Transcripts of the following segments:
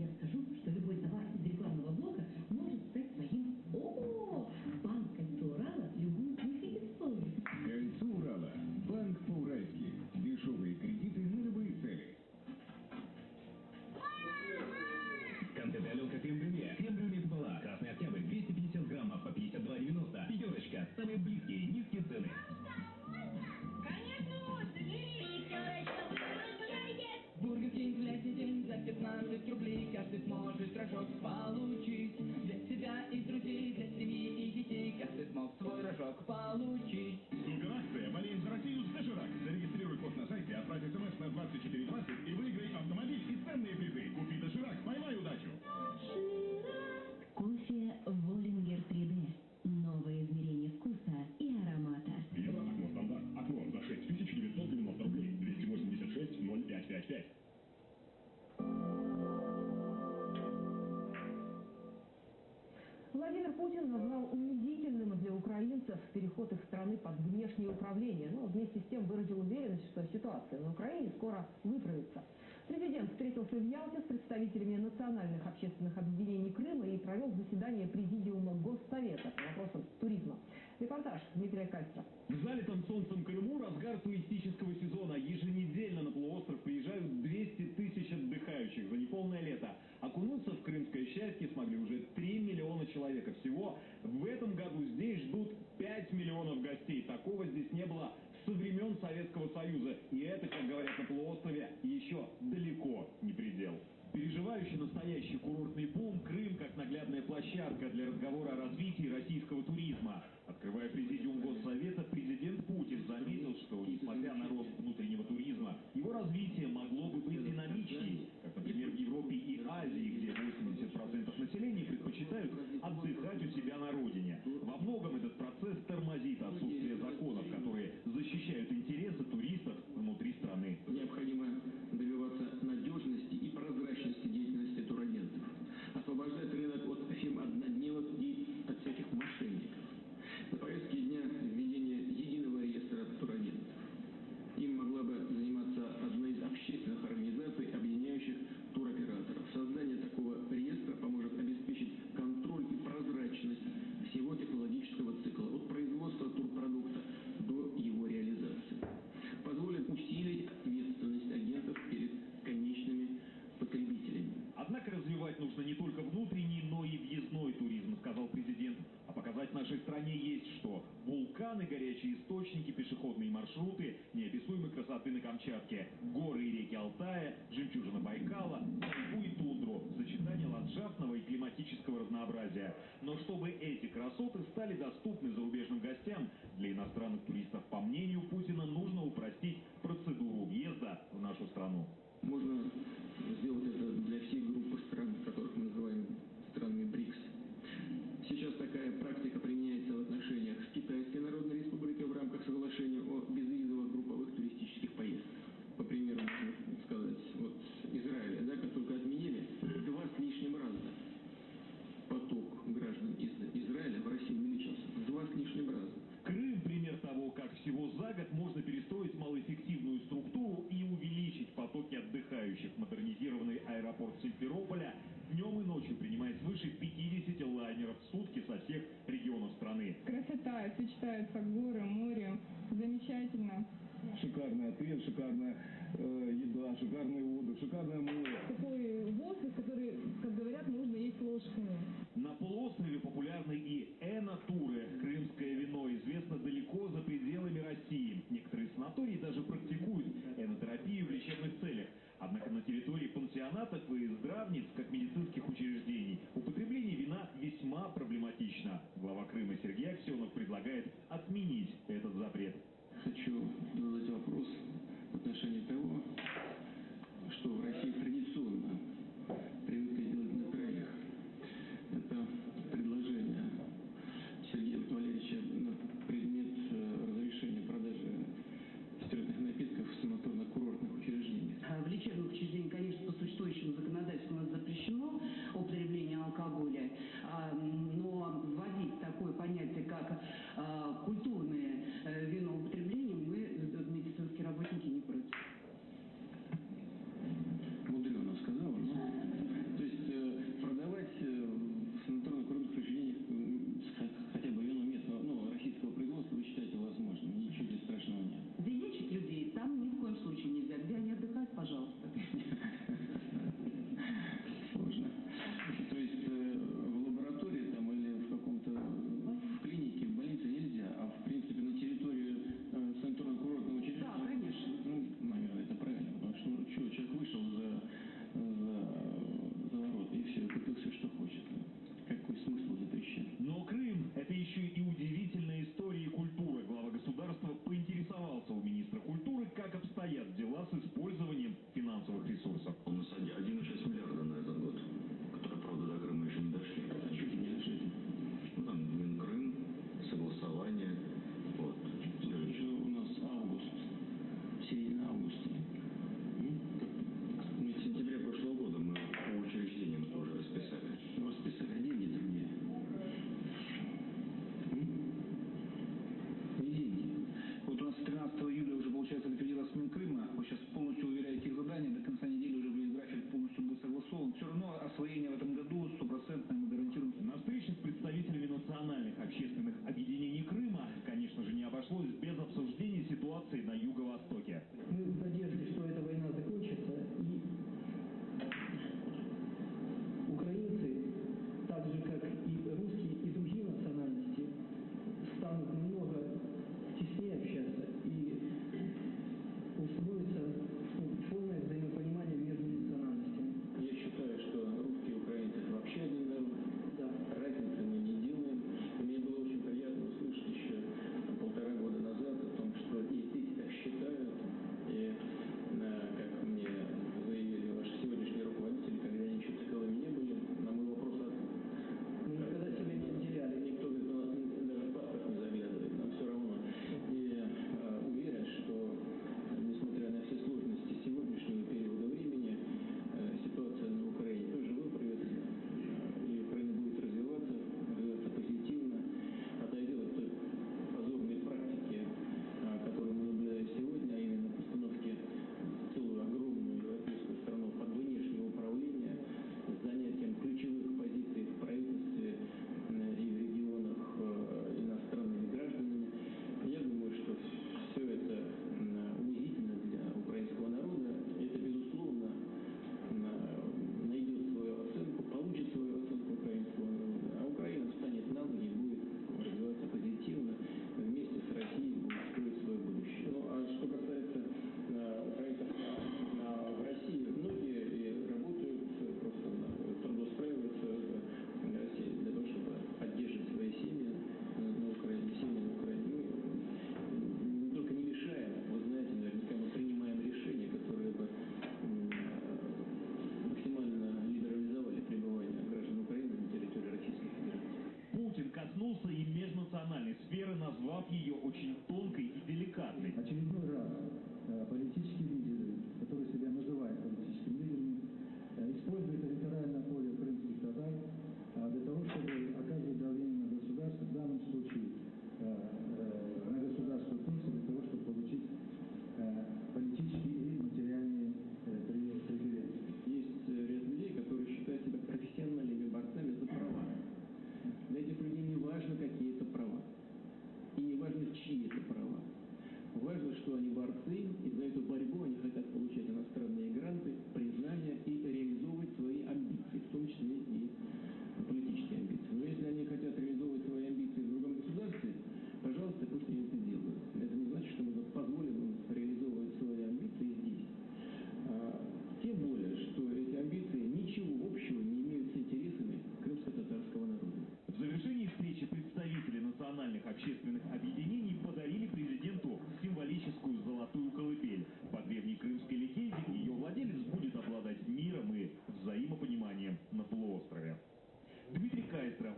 Я скажу, Путин назвал унизительным для украинцев переход их страны под внешнее управление. Но вместе с тем выразил уверенность, что ситуация на Украине скоро выправится. Президент встретился в Ялте с представителями национальных общественных объединений Крыма и провел заседание Президиума Госсовета по вопросам туризма. Репортаж Дмитрия Кальца. В залитом солнцем Крыму разгар туристического сезона. Еженедельно на полуостров приезжают 200 тысяч отдыхающих за неполное лето. Окунуться в крымское счастье смогли уже 3 миллиона человек. А всего в этом году здесь ждут 5 миллионов гостей. Такого здесь не было со времен Советского Союза. И это, как говорят на полуострове, еще далеко не предел. Переживающий настоящий курортный бум, Крым как наглядная площадка для разговора о развитии российского туризма. Открывая президиум Госсовета, президент Путин заметил, что, несмотря на рост внутреннего туризма, его развитие могло бы быть динамичнее, как, например, в Европе и Азии, где 80% населения предпочитают отдыхать у себя на родине. источники, пешеходные маршруты, неописуемой красоты на Камчатке, горы и реки Алтая, жемчужина Байкала, тайгу и тундру, сочетание ландшафтного и климатического разнообразия. Но чтобы эти красоты стали доступны зарубежным гостям, для иностранных туристов, Крыма Сергей Аксенов предлагает отменить этот запрет. Хочу задать вопрос в отношении того, что в России традиционно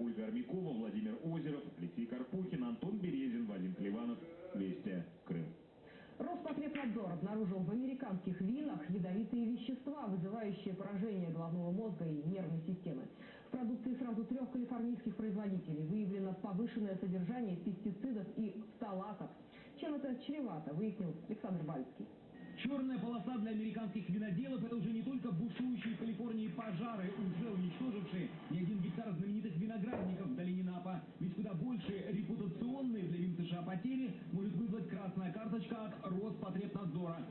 Ольга Армякова, Владимир Озеров, Алексей Карпухин, Антон Березин, Вадим Клеванов. Вести Крым. Роспотребнадзор обнаружил в американских винах ядовитые вещества, вызывающие поражение головного мозга и нервной системы. В продукции сразу трех калифорнийских производителей выявлено повышенное содержание пестицидов и фталатов. Чем это чревато, выяснил Александр Бальский. Черная полоса для американских виноделов – это уже не только бушующие в Калифорнии пожары, уже уничтожившие не один гектар знаменитых виноградников в долине Ведь куда больше репутационные для винтажа потери может вызвать красная карточка от Роспотребнадзора.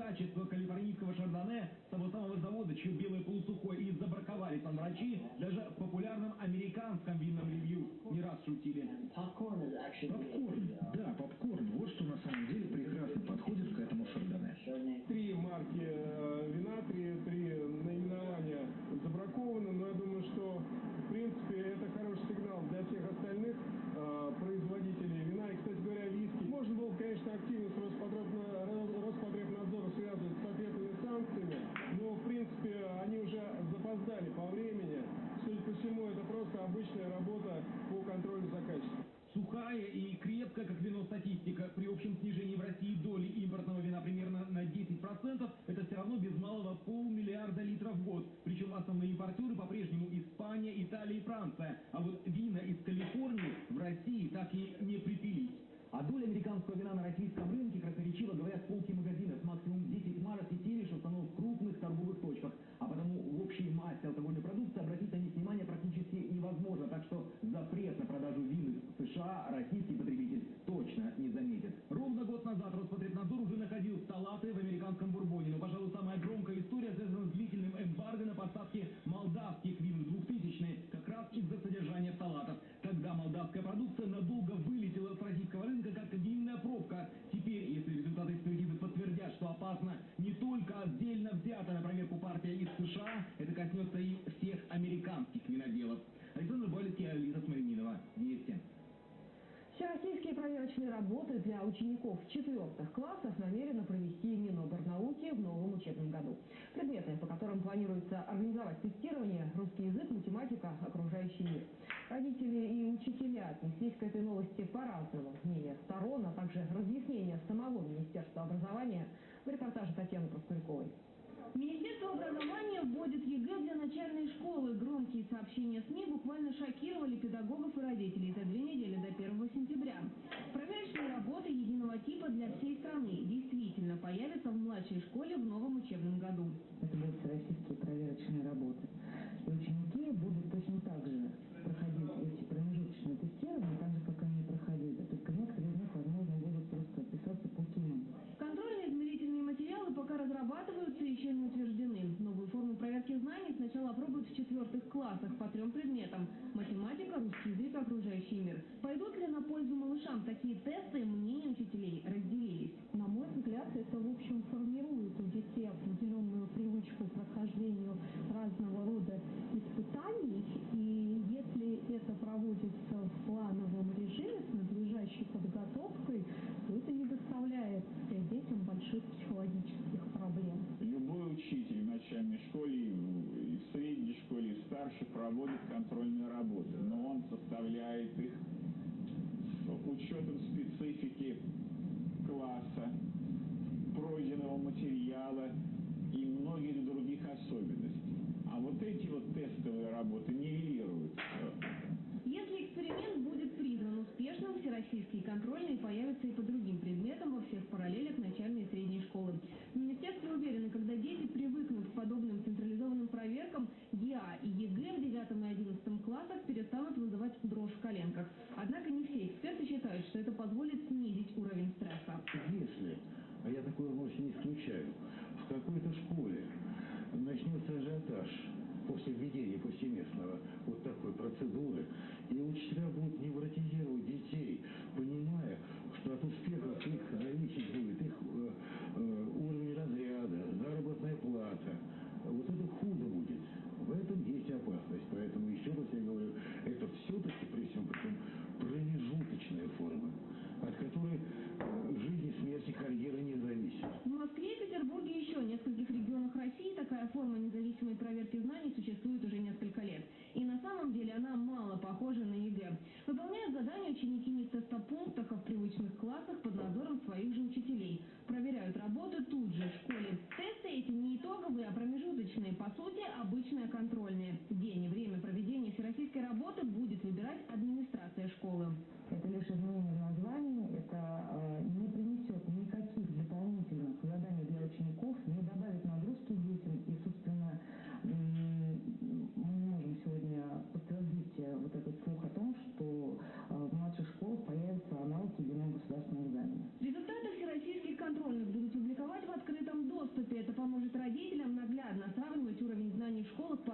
Качество калифорнийского шардоне того самого завода, чье белое полусухое и забраковали там врачи, даже в популярном американском винном ревью. Не раз шутили. Попкорн, да, просто обычная работа по контролю за качеством. Сухая и крепкая, как вино, статистика. При общем снижении в России доли импортного вина примерно на 10%, это все равно без малого полмиллиарда литров в год. Причем основные импортеры по-прежнему Испания, Италия и Франция. А вот вина из Калифорнии в России так и не припились. А доля американского вина на российском рынке красноречиво говорят полки магазинов. Максимум 10 марок и сериш установок в крупных торговых точках. А потому в общей массе алкогольной продукции обратить на них внимание практически невозможно. Так что запрет на продажу вин США российский потребитель точно не заметит. Ровно год назад Роспотребнадзор уже находил салаты в американском бурбоне. Но, пожалуй, самая громкая история связана с длительным эмбарго на поставки молдавских вин в 2000-е, как раз из-за содержания в салатах. Тогда молдавская продукция надолго вылетела с российского рынка как винная пробка. Теперь, если результаты экспертизы подтвердят, что опасно не только отдельно взятая на проверку партия из США, это коснется и всех американских виноделов. Александр Балицкий, Алиса Смирнинова. Вести. Всероссийские проверочные работы для учеников четвертых классов намерено провести Миноборнауки в новом учебном году. Предметы, по которым планируется организовать тестирование – русский язык, математика, окружающий мир. Родители и учителя отнеслись к этой новости по-разному. Мнение сторон, а также разъяснения самого Министерства образования в репортаже Татьяны Проскуряковой. Министерство образования вводит ЕГЭ для начальной школы. Громкие сообщения СМИ буквально шокировали педагогов и родителей за две недели до 1 сентября. Проверочные работы единого типа для всей страны действительно появятся в младшей школе в новом учебном году. Это будут всероссийские проверочные работы. И ученики будут точно так же проходить эти промежуточные тестирования, так же, как они проходили. Не утверждены. Новую форму проверки знаний сначала опробуют в четвертых классах по трем предметам – математика, русский язык, окружающий мир. Пойдут ли на пользу малышам такие тесты, мнения учителей разделились. На мой взгляд, это, в общем, формирует у детей определенную привычку к прохождению разного рода испытаний. И если это проводится в плановом режиме с надлежащей подготовкой, то это не доставляет детям больших школе, и в старшей проводит контрольные работы, но он составляет их с учетом специфики класса, пройденного материала и многих других особенностей. А вот эти вот тестовые работы нивелируют все. Если эксперимент будет признан успешным, всероссийские контрольные появятся и по другим предметам во всех параллелях начальной и средней школы. В министерстве уверены, когда дети привыкнут к подобным централизованным проверкам, ГИА и ЕГЭ в 9 и 11 классах перестанут вызывать дрожь в коленках. Однако не все эксперты считают, что это позволит снизить уровень стресса. Если, а я такое вовсе не исключаю, в какой-то школе начнется ажиотаж после введения повсеместного вот такой процедуры, и учителя будут невротизировать детей,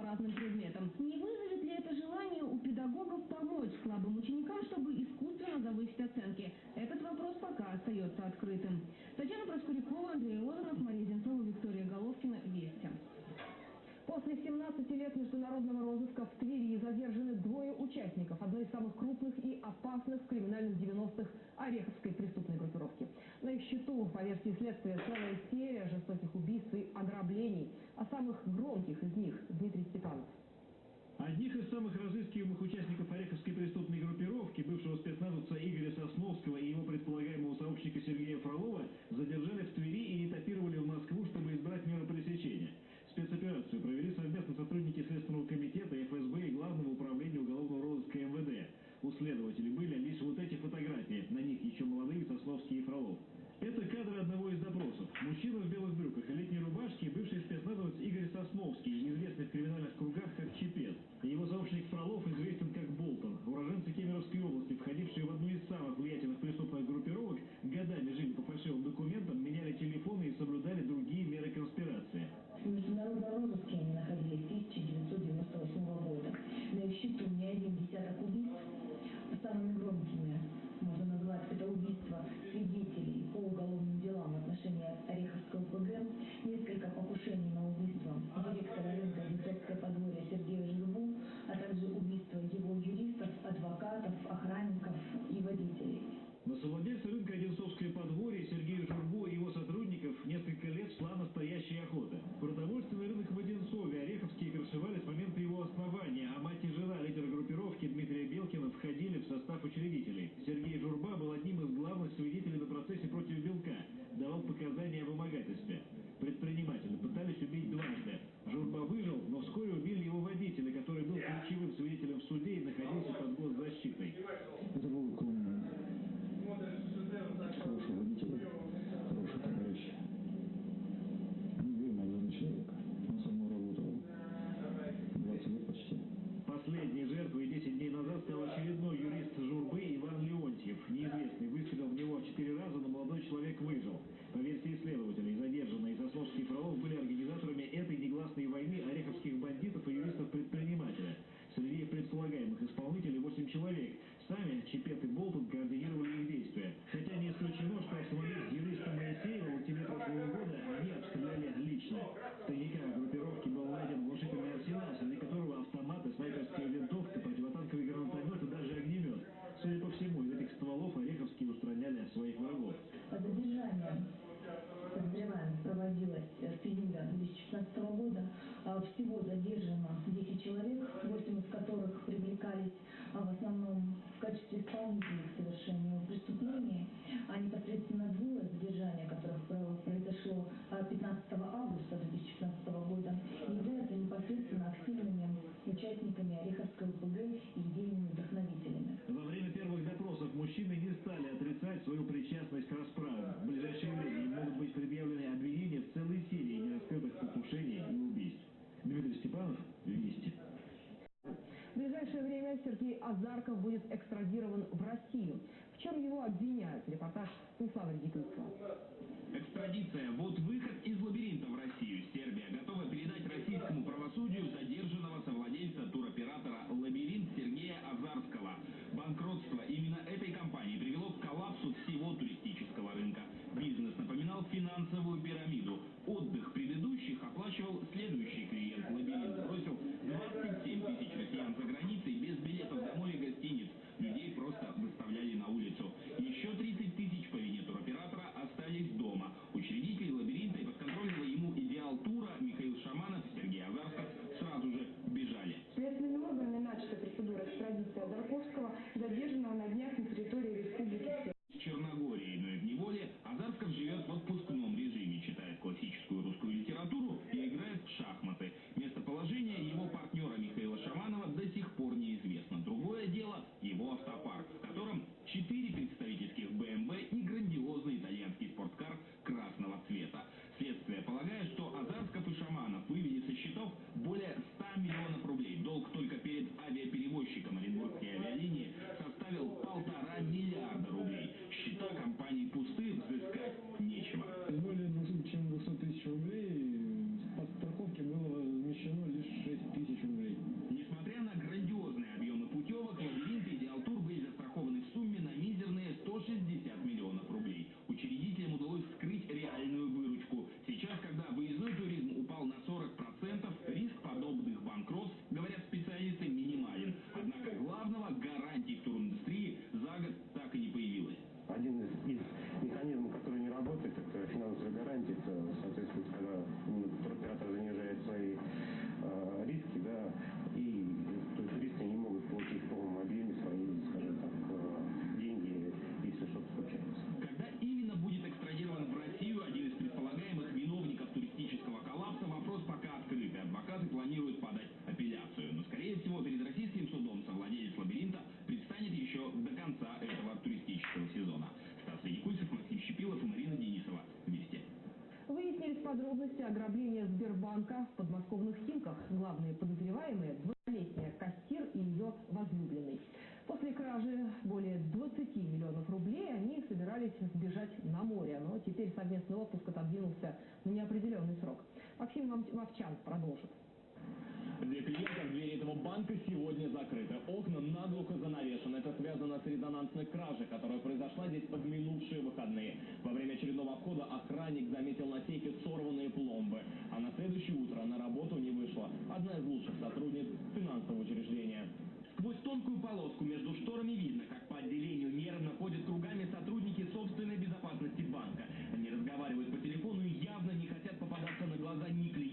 разным предметам. Не вызовет ли это желание у педагогов помочь слабым ученикам, чтобы искусственно завысить оценки? Этот вопрос пока остается открытым. Татьяна Проскурякова, Андрей Лозунов, Мария Зенцова, Виктория Головкина. Вести. После 17 лет международного розыска в Твери задержаны двое участников одной из самых крупных и опасных криминальных 90-х Ореховской преступной группировки. На их счету, по версии следствия, целая разыскиваемых участников Ореховской преступной группировки, бывшего спецназовца Игоря Сосновского и его предполагаемого сообщника Сергея Фролова, задержали в Твери и этапировали в Москву, чтобы избрать меры пресечения. Спецоперацию провели совместно сотрудники Следственного комитета, ФСБ и Главного управления уголовного розыска МВД. У следователей были лишь вот эти фотографии, на них еще молодые Сосновский и Фролов. ближайшее время Сергей Азарков будет экстрадирован в Россию. В чем его обвиняют? Репортаж Станислава Редикунского. Экстрадиция. Вот выход из лабиринта в Россию. Сербия готова передать российскому правосудию задержанного совладельца туроператора «Лабиринт» Сергея Азарского. Банкротство именно этой компании привело к коллапсу всего туристического рынка. Бизнес напоминал финансовую пирамиду. Отдых предыдущих оплачивал следующий тысяч россиян за границей без билетов домой и гостиниц. Людей просто выставляли на улицу. Еще 30 тысяч по вине туроператора остались дома. Учредитель лабиринта и подконтрольного ему идеал тура Михаил Шаманов и Сергей Азарсков сразу же бежали. Следственными органами начата процедура экстрадиции Одарковского, задержанного на отдыхать на море, но теперь совместный отпуск отодвинулся на ну, неопределенный срок. Максим Вовчан продолжит. Для клиентов двери этого банка сегодня закрыты. Окна наглухо занавешены. Это связано с резонансной кражей, которая произошла здесь под минувшие выходные. Во время очередного обхода охранник заметил на сейфе сорванные пломбы. А на следующее утро на работу не вышла одна из лучших сотрудниц финансового учреждения. Сквозь тонкую полоску между шторами видно, как по отделению нервно ходят кругами сотрудники собственной безопасности банка. Они разговаривают по телефону и явно не хотят попадаться на глаза ни клиентам.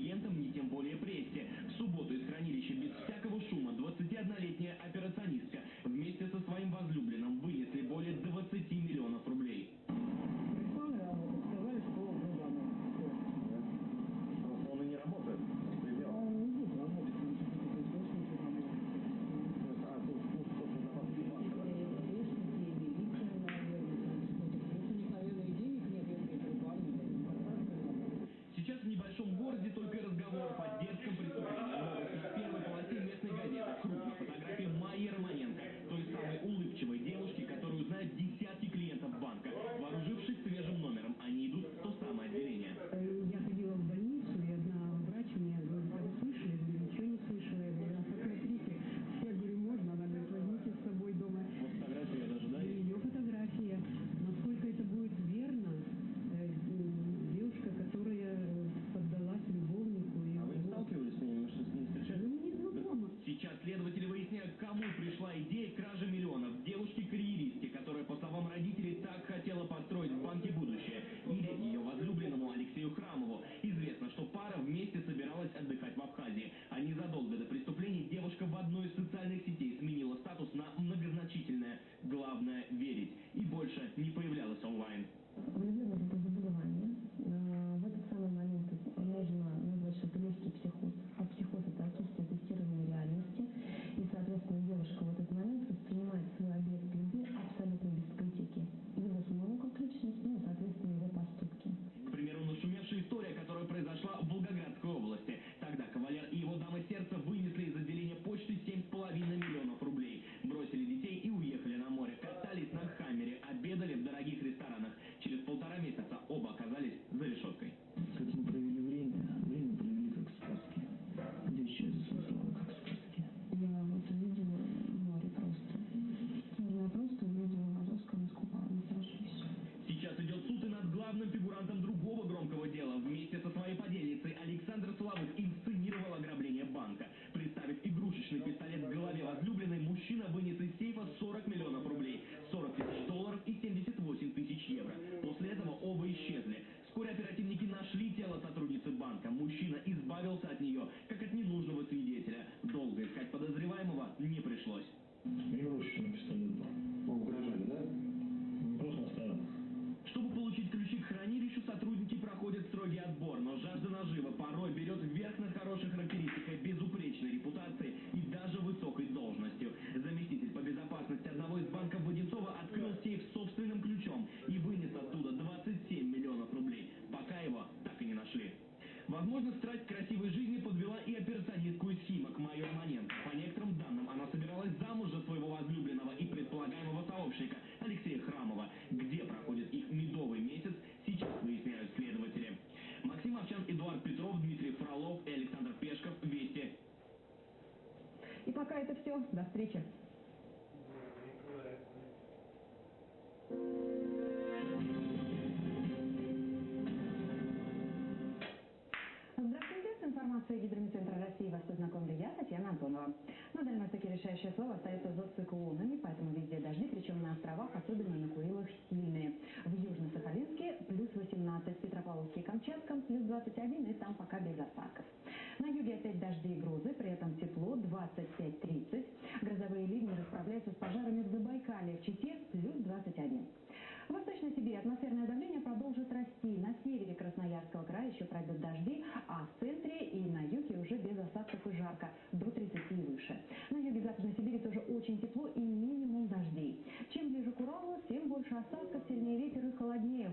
встречи. Здравствуйте, с информацией Гидрометцентра России вас познакомлю я, Татьяна Антонова. На Дальнем решающее слово остается за циклонами, поэтому везде дожди, причем на островах, особенно на Курилах, сильные. В Южно-Сахалинске плюс 18, Петропавловске и Камчатском плюс 21, и там пока без осадков. На юге опять дожди и грозы, при этом тепло 25-30. Грозовые ливни расправляются с пожарами в Забайкале, в Чите плюс 21. В Восточной Сибири атмосферное давление продолжит расти. На севере Красноярского края еще пройдут дожди, а в центре и на юге уже без осадков и жарко, до 30 и выше. На юге Западной Сибири тоже очень тепло и минимум дождей. Чем ближе к Уралу, тем больше осадков, сильнее ветер и холоднее.